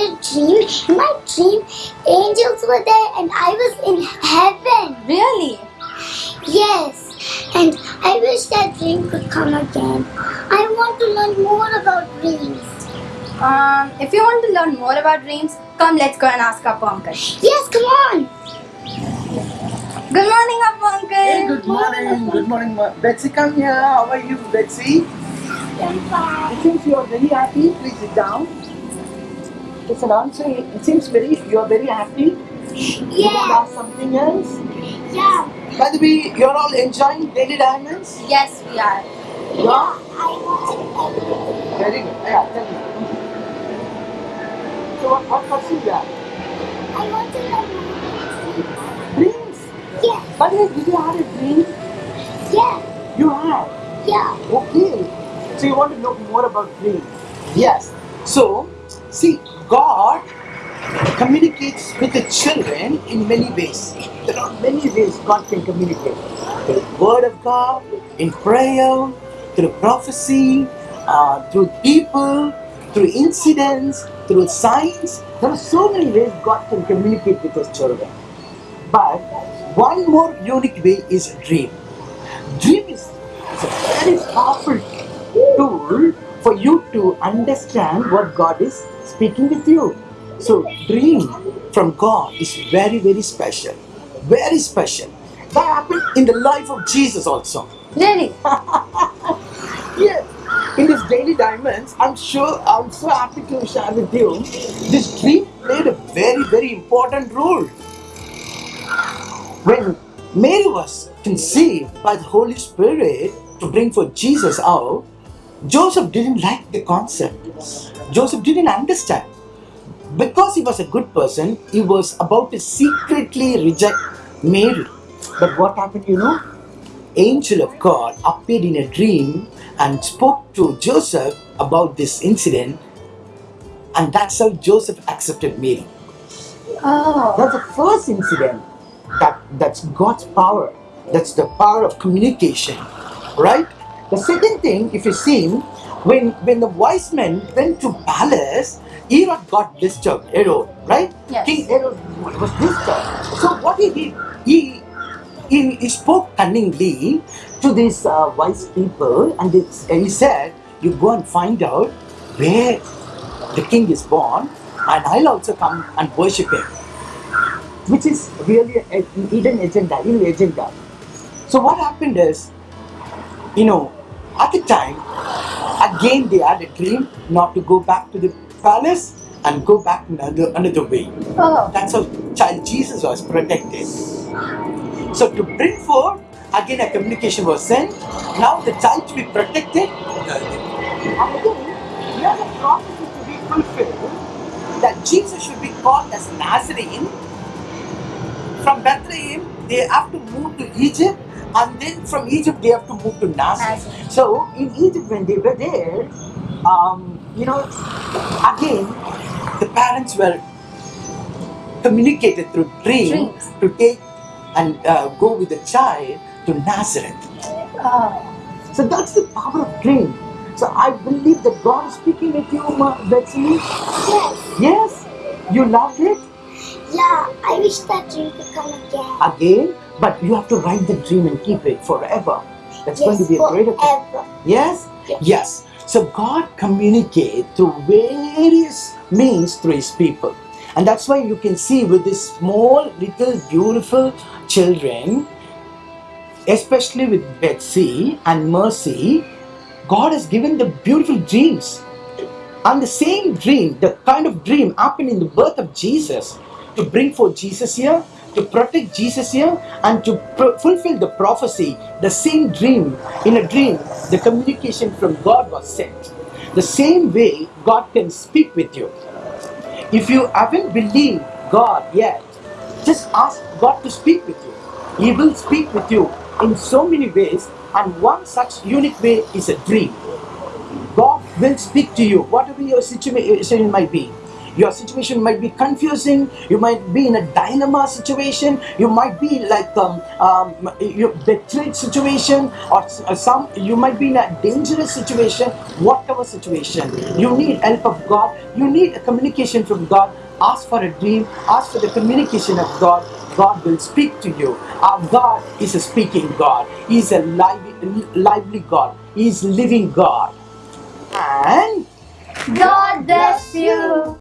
You know, I had a dream. In my dream, angels were there and I was in heaven. Really? Yes. And I wish that dream could come again. I want to learn more about dreams. Um, if you want to learn more about dreams, come let's go and ask Appa Uncle. Yes, come on. Good morning, Appa Uncle. Hey, good morning. Good morning, Ma- Betsy. Come here. How are you, Betsy? I'm fine. It seems you are very happy. Please sit down. It's an answer. It seems very you are very happy. You want to ask something else? Yeah. By the way, you're all enjoying Daily Diamonds. Yes, we are. Yeah. I want to. Very good. Yeah. Tell me. So what, what question you have? I want to learn more about Dreams. Yeah. By the way, did you have a dream? Yeah. You have. Yeah. Okay. So you want to know more about dreams? Yes. So, see, God communicates with the children in many ways. There are many ways God can communicate. Through the Word of God, in prayer, through prophecy, uh, through people, through incidents, through signs. There are so many ways God can communicate with His children. But one more unique way is dream. Dream is is a very powerful tool for you to understand what God is speaking with you. So, dream from God is very, very special. Very special. That happened in the life of Jesus also. Really? Yes. In this Daily Diamonds, I'm sure, I'm so happy to share with you, this dream played a very, very important role. When Mary was conceived by the Holy Spirit to bring forth Jesus out, Joseph didn't like the concept. Joseph didn't understand. Because he was a good person, he was about to secretly reject Mary. But what happened, you know? Angel of God appeared in a dream and spoke to Joseph about this incident, and that's how Joseph accepted Mary. Oh. That's the first incident. That that's God's power. That's the power of communication, right? The second thing, if you see, when when the wise men went to palace, Herod got disturbed. Herod, right? Yes. King Herod was disturbed. So what he did, he he, he spoke cunningly to these uh, wise people, and it's, he said, "You go and find out where the king is born, and I'll also come and worship him." which is really an hidden agenda, evil agenda. So what happened is, you know, at the time, again they had a dream not to go back to the palace and go back another another way. Oh. That's how child Jesus was protected. So to bring forth, again a communication was sent. Now the child to be protected. And again, here the prophecy to be fulfilled that Jesus should be called as Nazarene. From Bethlehem, they have to move to Egypt, and then from Egypt they have to move to Nazareth. Nazareth. So in Egypt, when they were there, um, you know, again, the parents were communicated through dream Dreams. to take and uh, go with the child to Nazareth. Oh. So that's the power of dream. So I believe that God is speaking with you, Ma- Betsy. Yes. Yes, you loved it Yeah. I wish that dream could come again. again, but you have to write the dream and keep it forever. That's going to be a thing. forever. Yes? Yes. Yes. So God communicates through various means through his people. And that's why you can see with these small, little, beautiful children, especially with Betsy and Mercy, God has given them beautiful dreams. And the same dream, the kind of dream happened in the birth of Jesus to bring forth Jesus here, to protect Jesus here, and to fulfill the prophecy. The same dream, in a dream, the communication from God was sent. The same way God can speak with you. If you haven't believed God yet, just ask God to speak with you. He will speak with you in so many ways, and one such unique way is a dream. God will speak to you, whatever your situation might be your situation might be confusing. You might be in a dynamo situation. You might be like um, um, betrayed situation or uh, some you might be in a dangerous situation whatever situation. You need help of God. You need a communication from God. Ask for a dream. Ask for the communication of God. God will speak to you. Our God is a speaking God. He is a lively, lively God. He is living God. And God bless you.